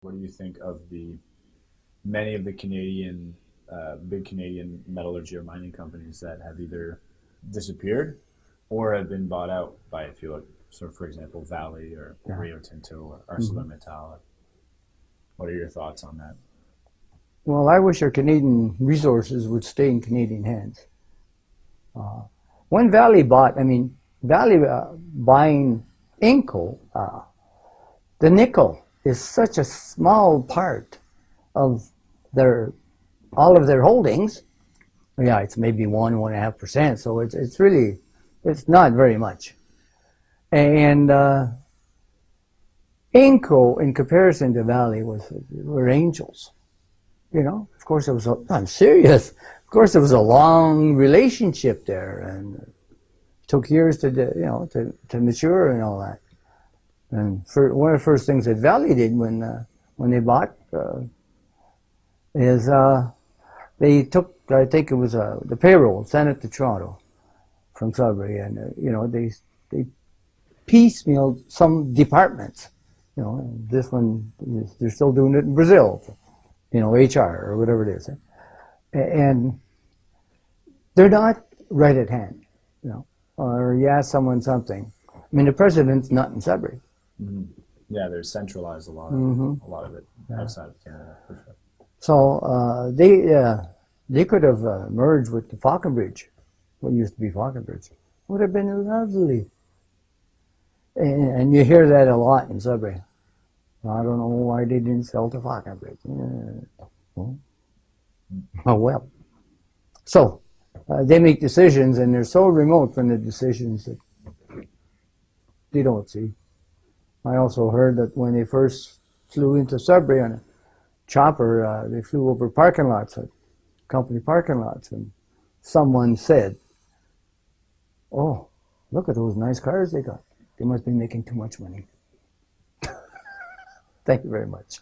What do you think of the many of the Canadian, uh, big Canadian metallurgy or mining companies that have either disappeared or have been bought out by a few, like, so for example, Vale or Yeah. Rio Tinto or ArcelorMittal? What are your thoughts on that? Well, I wish our Canadian resources would stay in Canadian hands. Uh, when Vale bought, I mean, Vale uh, buying Inco, uh, the nickel is such a small part of their all of their holdings. Yeah, it's maybe one one and a half percent. So it's it's really it's not very much. And uh, Inco, in comparison to Vale, was were angels. You know, of course, it was. A, I'm serious. Of course, it was a long relationship there, and took years to, you know, to, to mature and all that. And for, one of the first things that Vale did when uh, when they bought uh, is uh, they took, I think it was uh, the payroll, sent it to Toronto from Sudbury, and uh, you know they they piecemealed some departments. You know, this one they're still doing it in Brazil you know, HR or whatever it is. And they're not right at hand, you know, or you ask someone something. I mean, the president's not in Sudbury. Mm-hmm. Yeah, they're centralized a lot, of, Mhm. a lot of it outside of Canada for sure. So uh, they uh, they could have uh, merged with the Falconbridge, what used to be Falconbridge. Would have been lovely. And, and you hear that a lot in Sudbury. I don't know why they didn't sell to Falconbridge. Yeah. Well, Oh well. So uh, they make decisions, and they're so remote from the decisions that they don't see. I also heard that when they first flew into Sudbury on a chopper, uh, they flew over parking lots, uh, company parking lots, and someone said, "Oh, look at those nice cars they got. They must be making too much money." Thank you very much.